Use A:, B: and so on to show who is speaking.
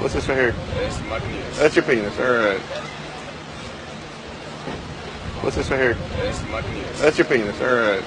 A: What's this right here?
B: That's my penis.
A: That's your penis. All right. What's this right here?
B: That's my penis.
A: That's your penis. All right.